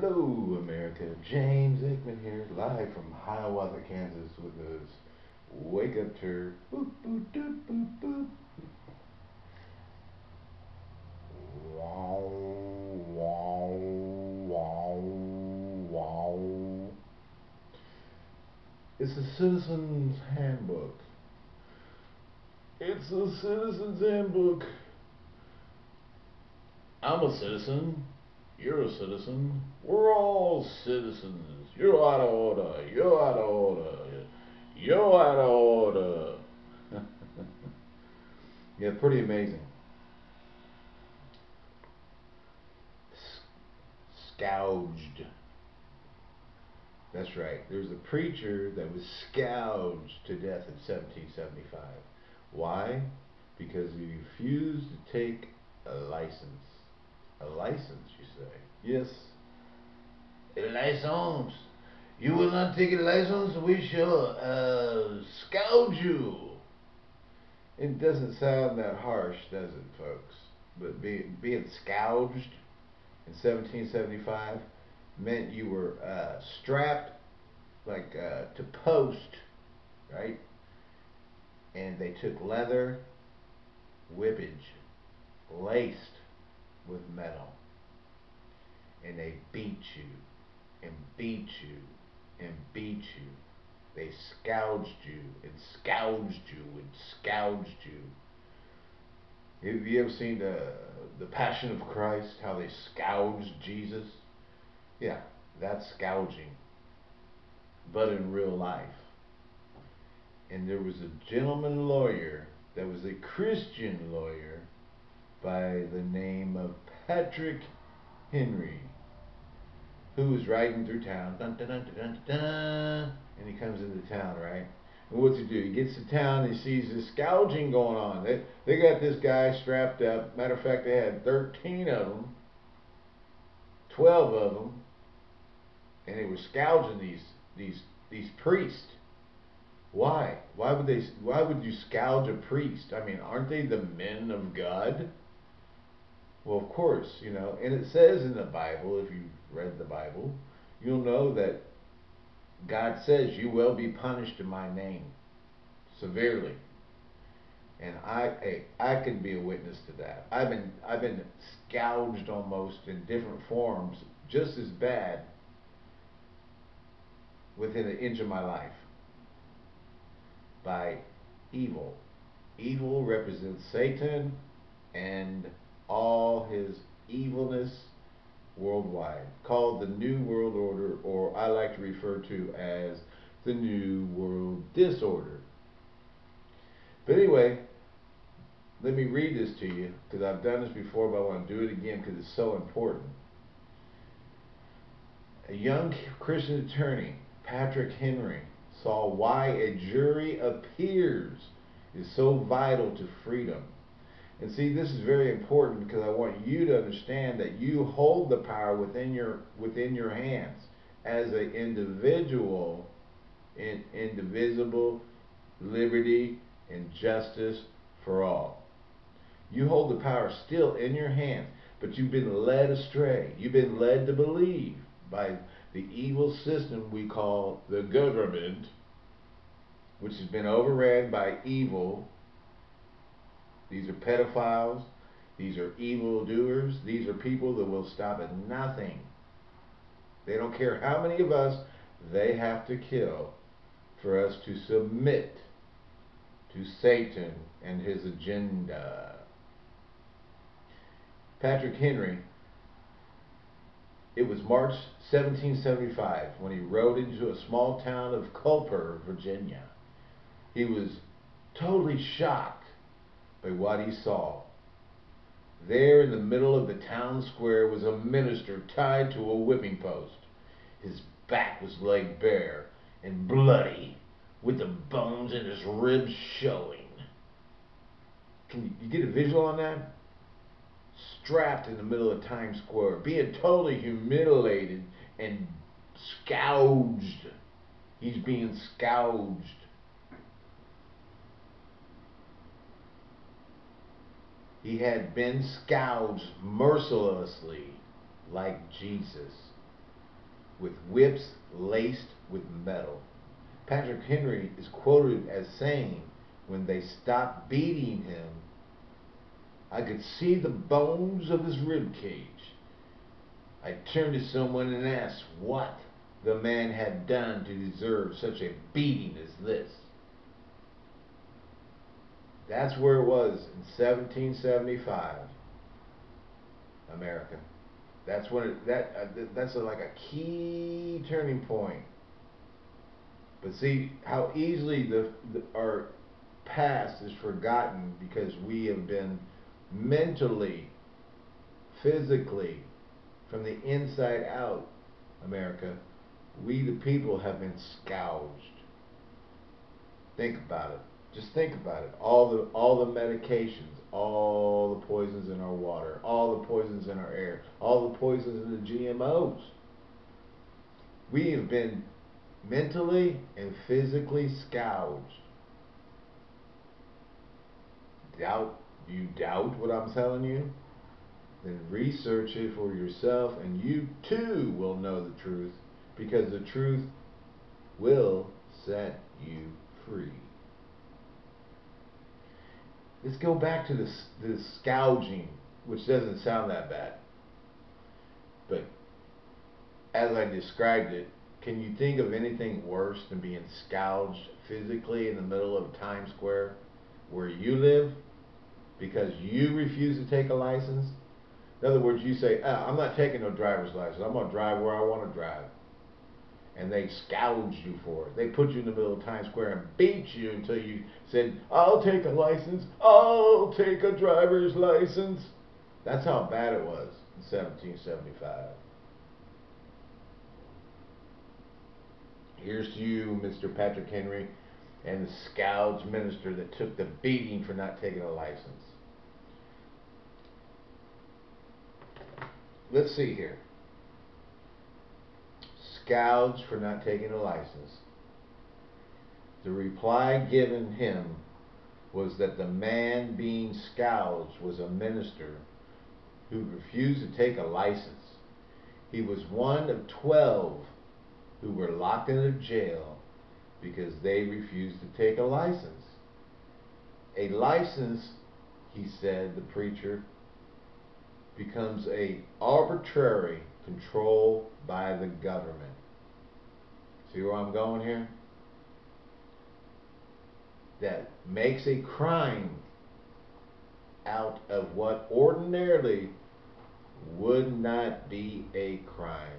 Hello, America. James Aikman here, live from Hiawatha, Kansas, with those wake up tour. Boop, boop, doop, boop, boop. Wow, wow, wow, wow. It's a citizen's handbook. It's a citizen's handbook. I'm a citizen. You're a citizen. We're all citizens. You're out of order. You're out of order. You're out of order. yeah, pretty amazing. Scourged. That's right. There's a preacher that was scourged to death in 1775. Why? Because he refused to take a license. A license, you say? Yes. A license. You will not take a license, we shall uh, scourge you. It doesn't sound that harsh, does it, folks? But be, being scourged in 1775 meant you were uh, strapped like uh, to post, right? And they took leather whippage laced with metal. And they beat you and beat you and beat you. They scourged you and scourged you and scourged you. Have you ever seen the the Passion of Christ? How they scourged Jesus? Yeah, that's scourging, but in real life. And there was a gentleman lawyer that was a Christian lawyer by the name of Patrick Henry, who was riding through town, dun, dun, dun, and he comes into town, right? And what's he do? He gets to town and he sees this gouging going on. They, they got this guy strapped up. Matter of fact, they had 13 of them, 12 of them, and they were scourging these these these priests. Why? Why would they? Why would you scourge a priest? I mean, aren't they the men of God? Well, of course, you know, and it says in the Bible, if you've read the Bible, you'll know that God says you will be punished in my name severely. And I, hey, I can be a witness to that. I've been, I've been scourged almost in different forms, just as bad, within an inch of my life, by evil. Evil represents Satan and all his evilness worldwide, called the New World Order, or I like to refer to as the New World Disorder. But anyway, let me read this to you because I've done this before, but I want to do it again because it's so important. A young Christian attorney, Patrick Henry, saw why a jury of peers is so vital to freedom and see, this is very important because I want you to understand that you hold the power within your within your hands as an individual in indivisible liberty and justice for all. You hold the power still in your hands, but you've been led astray. You've been led to believe by the evil system we call the government, which has been overran by evil these are pedophiles. These are evildoers. These are people that will stop at nothing. They don't care how many of us they have to kill for us to submit to Satan and his agenda. Patrick Henry, it was March 1775 when he rode into a small town of Culper, Virginia. He was totally shocked by what he saw. There in the middle of the town square was a minister tied to a whipping post. His back was laid bare and bloody, with the bones in his ribs showing. Can you get a visual on that? Strapped in the middle of Times Square, being totally humiliated and scourged. He's being scourged He had been scourged mercilessly like Jesus. with whips laced with metal. Patrick Henry is quoted as saying, when they stopped beating him, I could see the bones of his rib cage. I turned to someone and asked what the man had done to deserve such a beating as this. That's where it was in 1775, America. That's when it, that uh, that's a, like a key turning point. But see how easily the, the our past is forgotten because we have been mentally, physically, from the inside out, America, we the people have been scourged. Think about it. Just think about it. All the all the medications, all the poisons in our water, all the poisons in our air, all the poisons in the GMOs. We have been mentally and physically scourged. Doubt you doubt what I'm telling you? Then research it for yourself and you too will know the truth because the truth will set you free. Let's go back to this, this scourging, which doesn't sound that bad. But as I described it, can you think of anything worse than being scourged physically in the middle of Times Square where you live because you refuse to take a license? In other words, you say, ah, I'm not taking no driver's license. I'm going to drive where I want to drive and they scourged you for it. They put you in the middle of Times Square and beat you until you said, I'll take a license, I'll take a driver's license. That's how bad it was in 1775. Here's to you, Mr. Patrick Henry, and the scourged minister that took the beating for not taking a license. Let's see here scourged for not taking a license. The reply given him was that the man being scourged was a minister who refused to take a license. He was one of twelve who were locked in a jail because they refused to take a license. A license, he said, the preacher, becomes a arbitrary control by the government. See where I'm going here? That makes a crime out of what ordinarily would not be a crime.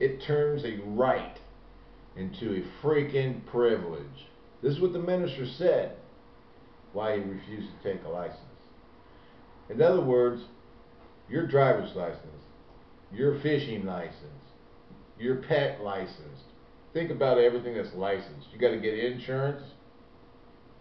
It turns a right into a freaking privilege. This is what the minister said why he refused to take a license. In other words, your driver's license, your fishing license, your pet license, think about everything that's licensed. You got to get insurance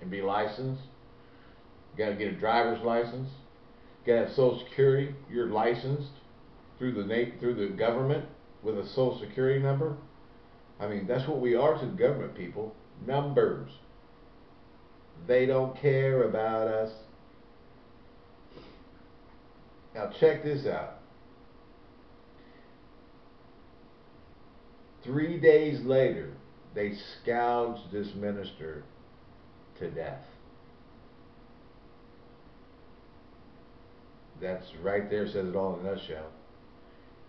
and be licensed. You got to get a driver's license. You got to have Social Security. You're licensed through the through the government with a Social Security number. I mean, that's what we are to the government people. Numbers. They don't care about us. Now check this out. Three days later, they scourged this minister to death. That's right there, says it all in a nutshell.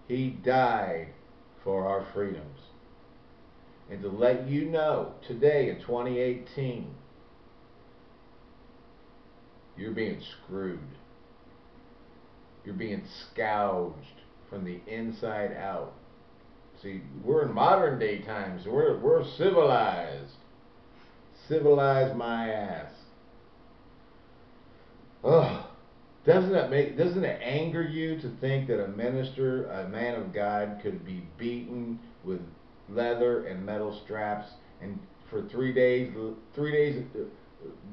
He died for our freedoms. And to let you know, today in 2018, you're being screwed. You're being scourged from the inside out. See, we're in modern day times. We're we're civilized. Civilized my ass. Ugh. Doesn't that make doesn't it anger you to think that a minister, a man of God, could be beaten with leather and metal straps and for three days three days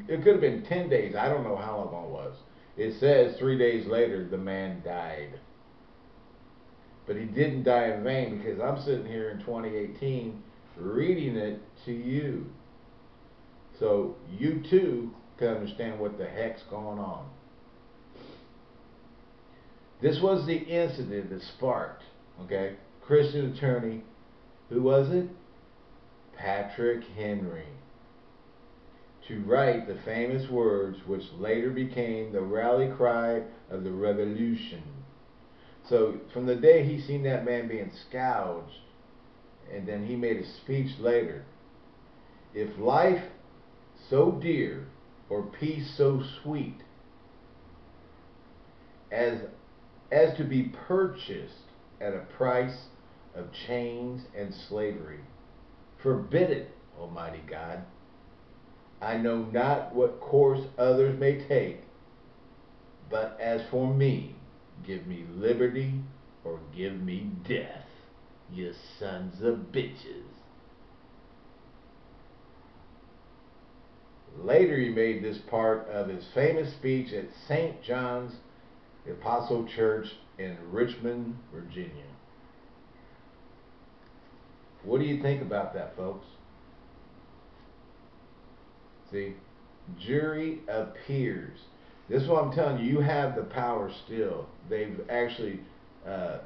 it could have been ten days, I don't know how long it was. It says three days later the man died. But he didn't die in vain because I'm sitting here in 2018 reading it to you. So you too can understand what the heck's going on. This was the incident that sparked, okay? Christian attorney Who was it? Patrick Henry. To write the famous words which later became the rally cry of the revolution. So from the day he seen that man being scourged, and then he made a speech later, if life so dear or peace so sweet as as to be purchased at a price of chains and slavery. Forbid it, Almighty God. I know not what course others may take, but as for me, give me liberty or give me death, you sons of bitches. Later, he made this part of his famous speech at St. John's Apostle Church in Richmond, Virginia. What do you think about that, folks? See, jury appears. This is what I'm telling you. You have the power still. They've actually uh,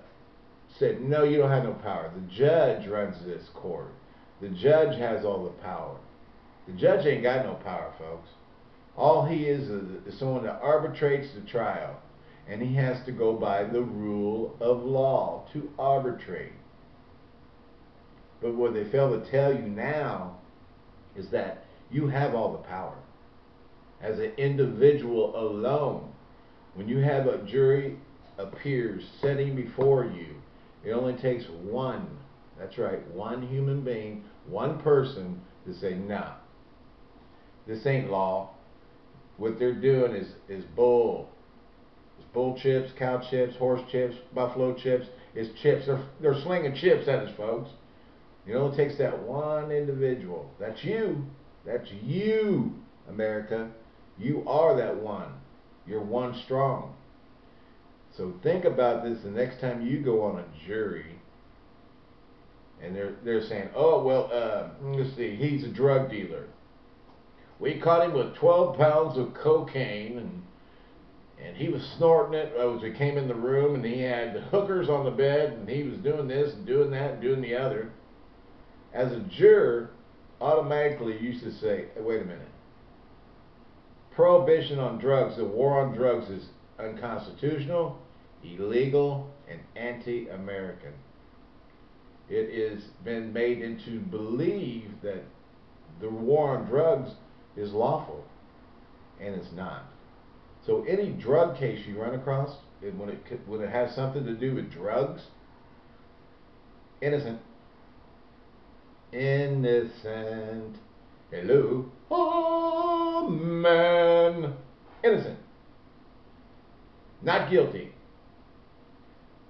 said, no, you don't have no power. The judge runs this court. The judge has all the power. The judge ain't got no power, folks. All he is is someone that arbitrates the trial. And he has to go by the rule of law to arbitrate. But what they fail to tell you now is that you have all the power. As an individual alone, when you have a jury appears sitting before you, it only takes one, that's right, one human being, one person to say, nah, this ain't law. What they're doing is, is bull. It's bull chips, cow chips, horse chips, buffalo chips. It's chips. They're, they're slinging chips at us, folks. You it takes that one individual. That's you. That's you, America. You are that one. You're one strong. So think about this the next time you go on a jury and they're they're saying, "Oh well, uh, let's see, he's a drug dealer. We caught him with 12 pounds of cocaine, and and he was snorting it as we came in the room, and he had hookers on the bed, and he was doing this and doing that and doing the other." As a juror, automatically you used to say, hey, "Wait a minute. Prohibition on drugs, the war on drugs, is unconstitutional, illegal, and anti-American." it has been made into believe that the war on drugs is lawful, and it's not. So any drug case you run across, when it when it has something to do with drugs, innocent, innocent. Hello, man, innocent, not guilty.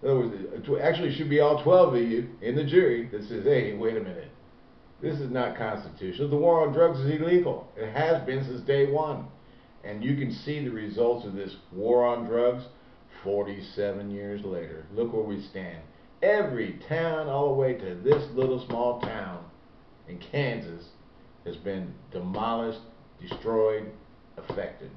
In other words, actually should be all 12 of you in the jury that says, hey, wait a minute. This is not constitutional. The war on drugs is illegal. It has been since day one. And you can see the results of this war on drugs 47 years later. Look where we stand. Every town, all the way to this little small town in Kansas, has been demolished, destroyed, affected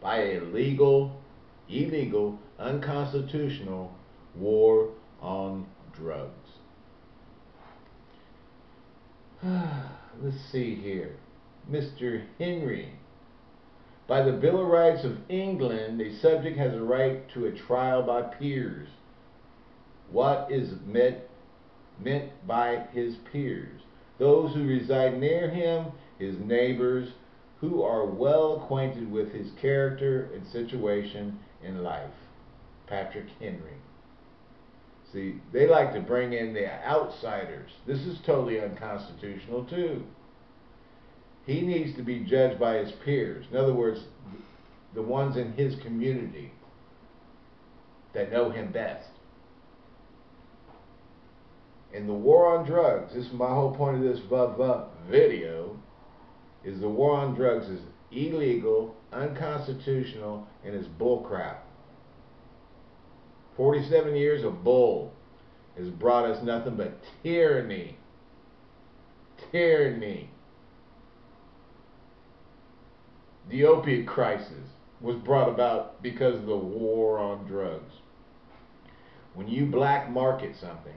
by a legal illegal, unconstitutional war on drugs. Let's see here. Mr. Henry. By the Bill of Rights of England, a subject has a right to a trial by peers. What is meant, meant by his peers? Those who reside near him, his neighbors, who are well acquainted with his character and situation in life. Patrick Henry. See, they like to bring in the outsiders. This is totally unconstitutional, too. He needs to be judged by his peers. In other words, the ones in his community that know him best. In the war on drugs, this is my whole point of this video, is the war on drugs is illegal, unconstitutional, and is bullcrap. 47 years of bull has brought us nothing but tyranny. Tyranny. The opiate crisis was brought about because of the war on drugs. When you black market something,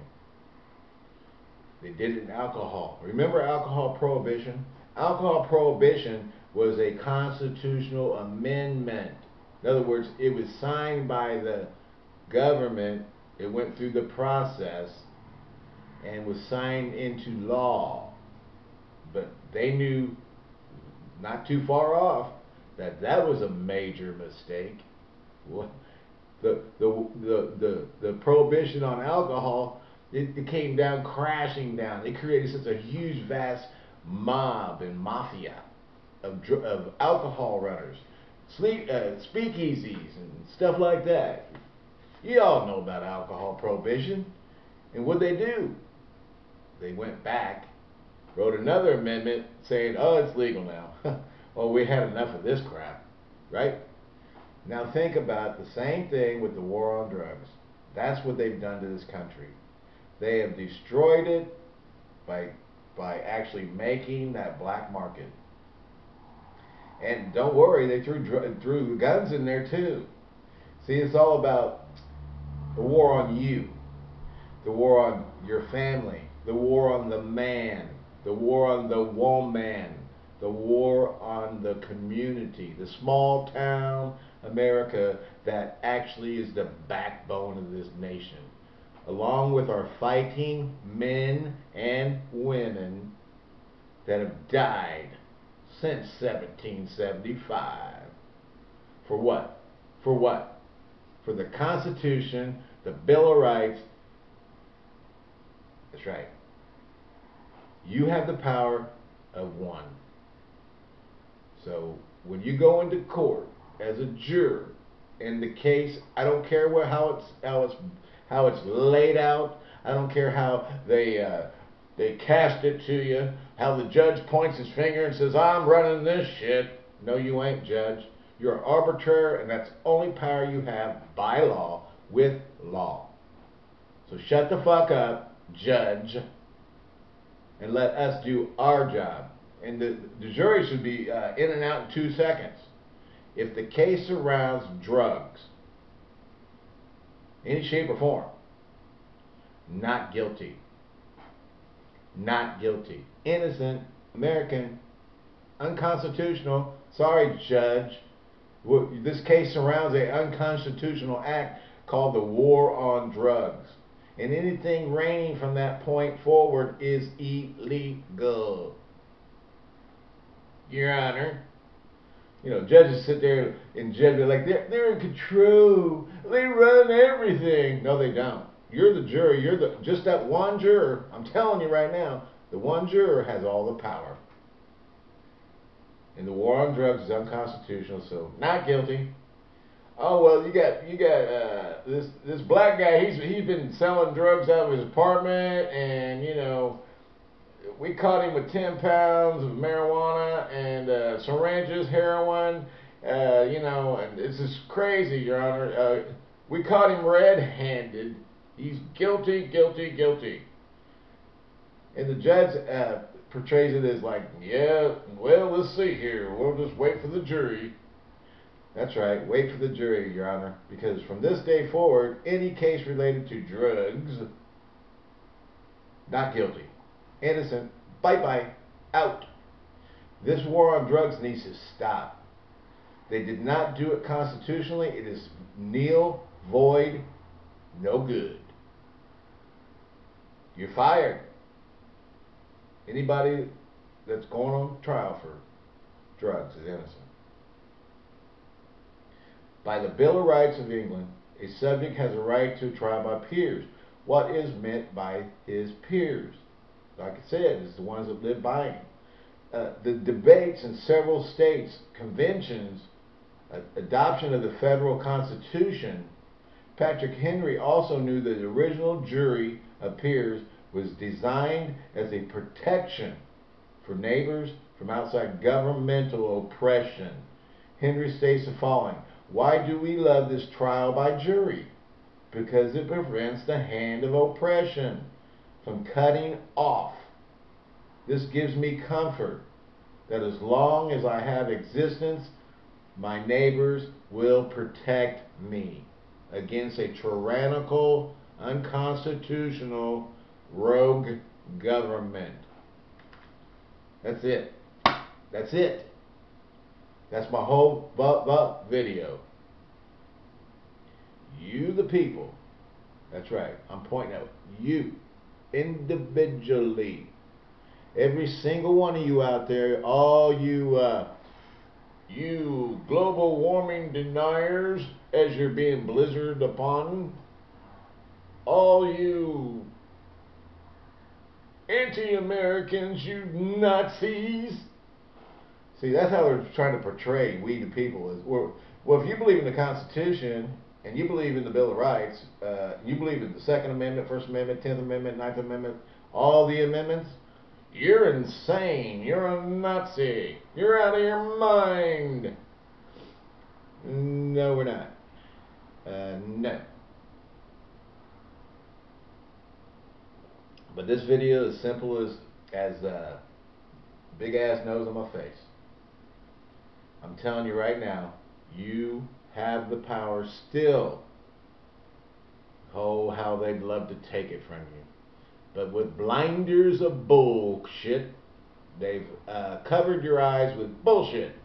They did it in alcohol. Remember alcohol prohibition? Alcohol prohibition was a constitutional amendment. In other words, it was signed by the government. It went through the process and was signed into law. But they knew not too far off that that was a major mistake. What? The, the, the, the, the prohibition on alcohol, it, it came down crashing down. It created such a huge, vast mob and mafia of, of alcohol runners, sleep, uh, speakeasies, and stuff like that. You all know about alcohol prohibition. And what they do? They went back, wrote another amendment saying, oh, it's legal now. well, we had enough of this crap, right? Now think about the same thing with the war on drugs. That's what they've done to this country. They have destroyed it by by actually making that black market. And don't worry, they threw threw guns in there too. See, it's all about the war on you, the war on your family, the war on the man, the war on the woman, the war on the community, the small town America that actually is the backbone of this nation. Along with our fighting men and women that have died since 1775. For what? For what? For the Constitution, the Bill of Rights. That's right. You have the power of one. So when you go into court as a juror in the case, I don't care what how it's how it's how it's laid out. I don't care how they uh, they cast it to you. How the judge points his finger and says, "I'm running this shit." No, you ain't, judge. You're an arbitrary, and that's only power you have by law with law. So shut the fuck up, judge, and let us do our job. And the, the jury should be uh, in and out in two seconds. If the case surrounds drugs, any shape or form, not guilty. Not guilty. Innocent, American, unconstitutional. Sorry, Judge. This case surrounds an unconstitutional act called the War on Drugs. And anything reigning from that point forward is illegal. Your Honor, you know, judges sit there and judge like they're they're in control. They run everything. No, they don't. You're the jury. You're the just that one juror. I'm telling you right now, the one juror has all the power. And the war on drugs is unconstitutional, so not guilty. Oh well, you got you got uh, this this black guy. He's he's been selling drugs out of his apartment, and you know we caught him with 10 pounds of marijuana and uh, syringes, heroin, uh, you know, and this is crazy, Your Honor. Uh, we caught him red-handed. He's guilty, guilty, guilty. And the judge uh, portrays it as like, yeah, well, let's see here. We'll just wait for the jury. That's right, wait for the jury, Your Honor, because from this day forward, any case related to drugs, not guilty innocent, bye bye, out. This war on drugs needs to stop. They did not do it constitutionally. It is nil, void, no good. You're fired. Anybody that's going on trial for drugs is innocent. By the Bill of Rights of England, a subject has a right to trial by peers. What is meant by his peers? Like I said, is the ones that live by him. Uh, the debates in several states, conventions, uh, adoption of the federal constitution, Patrick Henry also knew that the original jury of peers was designed as a protection for neighbors from outside governmental oppression. Henry states the following Why do we love this trial by jury? Because it prevents the hand of oppression from cutting off. This gives me comfort that as long as I have existence, my neighbors will protect me against a tyrannical, unconstitutional, rogue government. That's it. That's it. That's my whole bu- bu- video. You, the people. That's right. I'm pointing out you individually. Every single one of you out there, all you, uh, you global warming deniers, as you're being blizzarded upon, all you anti-Americans, you Nazis. See, that's how they're trying to portray we the people. Is well, well, if you believe in the Constitution and you believe in the Bill of Rights, uh, you believe in the Second Amendment, First Amendment, Tenth Amendment, Ninth Amendment, all the amendments. You're insane. You're a Nazi. You're out of your mind. No, we're not. Uh, no. But this video is simple as as big ass nose on my face. I'm telling you right now, you have the power still. Oh, how they'd love to take it from you. But with blinders of bullshit, they've uh, covered your eyes with bullshit,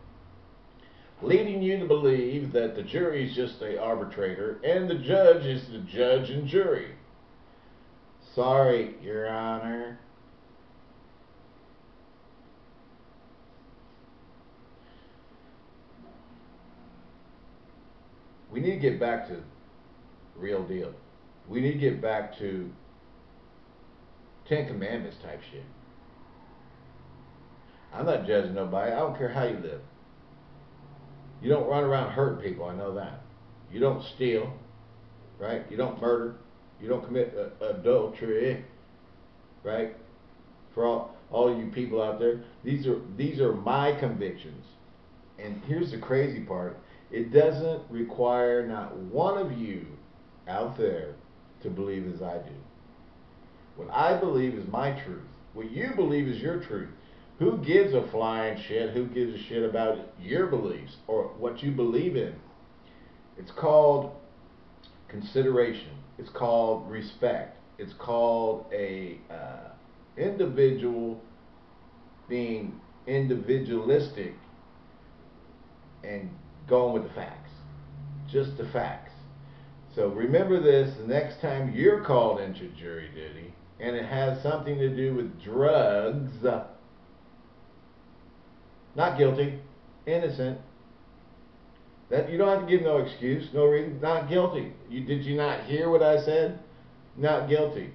leading you to believe that the jury is just the arbitrator and the judge is the judge and jury. Sorry, Your Honor. We need to get back to real deal. We need to get back to Ten Commandments type shit. I'm not judging nobody. I don't care how you live. You don't run around hurting people. I know that. You don't steal, right? You don't murder. You don't commit uh, adultery, right? For all all you people out there, these are these are my convictions. And here's the crazy part: it doesn't require not one of you out there to believe as I do. What I believe is my truth. What you believe is your truth. Who gives a flying shit? Who gives a shit about your beliefs or what you believe in? It's called consideration. It's called respect. It's called a uh, individual being individualistic and going with the facts. Just the facts. So remember this the next time you're called into jury duty and it has something to do with drugs. Not guilty, innocent. That you don't have to give no excuse, no reason. Not guilty. You did you not hear what I said? Not guilty.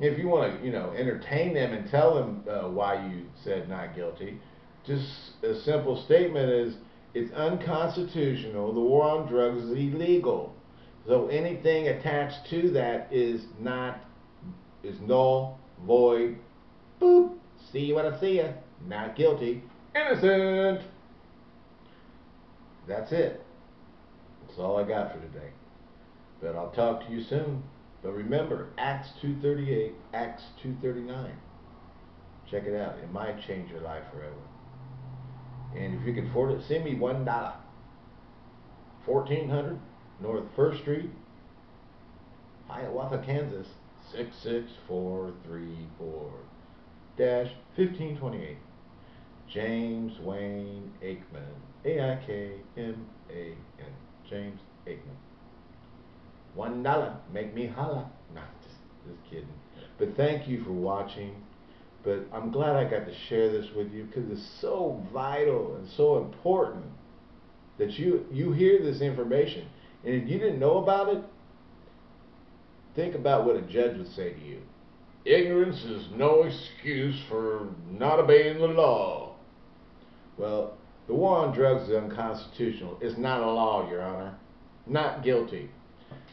If you want to, you know, entertain them and tell them uh, why you said not guilty, just a simple statement is it's unconstitutional. The war on drugs is illegal. So anything attached to that is not is null, void. Boop. See you when I see you. Not guilty. Innocent. That's it. That's all I got for today. But I'll talk to you soon. But remember, Acts 2.38, Acts 2.39. Check it out. It might change your life forever. And if you can afford it, send me one dollar. 1400 North First Street, Hiawatha, Kansas 66434 dash 1528. James Wayne Aikman. A-I-K-M-A-N. James Aikman. One dollar. Make me holla. Nah, just, just kidding. But thank you for watching. But I'm glad I got to share this with you because it's so vital and so important that you, you hear this information. And if you didn't know about it, think about what a judge would say to you. Ignorance is no excuse for not obeying the law. Well, the war on drugs is unconstitutional. It's not a law, Your Honor. Not guilty.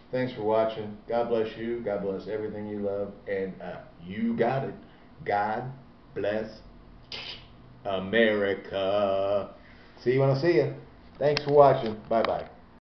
Thanks for watching. God bless you. God bless everything you love. And uh, you got it. God bless America. See you when I see you. Thanks for watching. Bye bye.